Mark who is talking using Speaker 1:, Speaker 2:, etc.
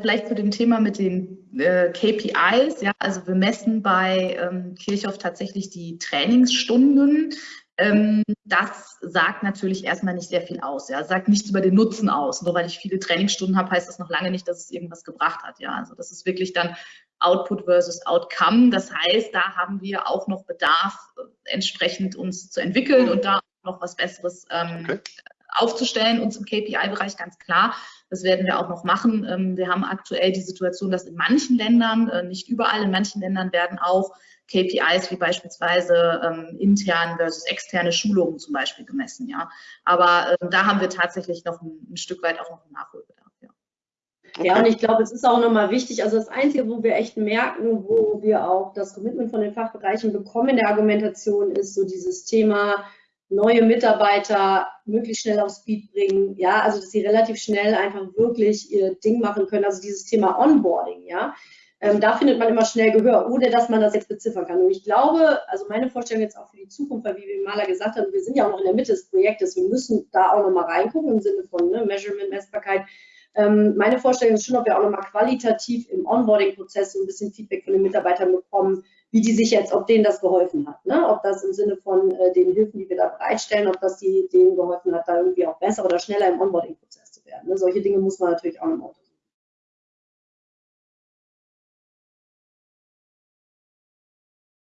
Speaker 1: vielleicht zu dem Thema mit den äh, KPIs. Ja, also wir messen bei ähm, Kirchhoff tatsächlich die Trainingsstunden. Ähm, das sagt natürlich erstmal nicht sehr viel aus. Ja, sagt nichts über den Nutzen aus. Nur weil ich viele Trainingsstunden habe, heißt das noch lange nicht, dass es irgendwas gebracht hat. Ja, also das ist wirklich dann Output versus Outcome. Das heißt, da haben wir auch noch Bedarf, äh, entsprechend uns zu entwickeln und da noch was Besseres ähm, okay. Aufzustellen, uns im KPI-Bereich ganz klar. Das werden wir auch noch machen. Ähm, wir haben aktuell die Situation, dass in manchen Ländern, äh, nicht überall, in manchen Ländern werden auch KPIs wie beispielsweise ähm, intern versus externe Schulungen zum Beispiel gemessen. Ja, aber äh, da haben wir tatsächlich noch ein, ein Stück weit auch noch einen Nachholbedarf. Ja.
Speaker 2: Ja, und ich glaube, es ist auch nochmal wichtig, also das Einzige, wo wir echt merken, wo wir auch das Commitment von den Fachbereichen bekommen in der Argumentation, ist so dieses Thema neue Mitarbeiter möglichst schnell auf Speed bringen, ja, also dass sie relativ schnell einfach wirklich ihr Ding machen können, also dieses Thema Onboarding, ja, ähm, da findet man immer schnell Gehör, ohne dass man das jetzt beziffern kann. Und ich glaube, also meine Vorstellung jetzt auch für die Zukunft, weil wie wir Maler gesagt haben, wir sind ja auch noch in der Mitte des Projektes, wir müssen da auch nochmal reingucken im Sinne von ne, Measurement, Messbarkeit. Ähm, meine Vorstellung ist schon, ob wir auch nochmal qualitativ im Onboarding-Prozess so ein bisschen Feedback von den Mitarbeitern bekommen, wie die sich jetzt, ob denen das geholfen hat. Ne? Ob das im Sinne von äh, den Hilfen, die wir da bereitstellen, ob das die, denen geholfen hat, da irgendwie auch besser oder schneller im Onboarding-Prozess zu werden. Ne? Solche Dinge muss man natürlich auch nochmal untersuchen.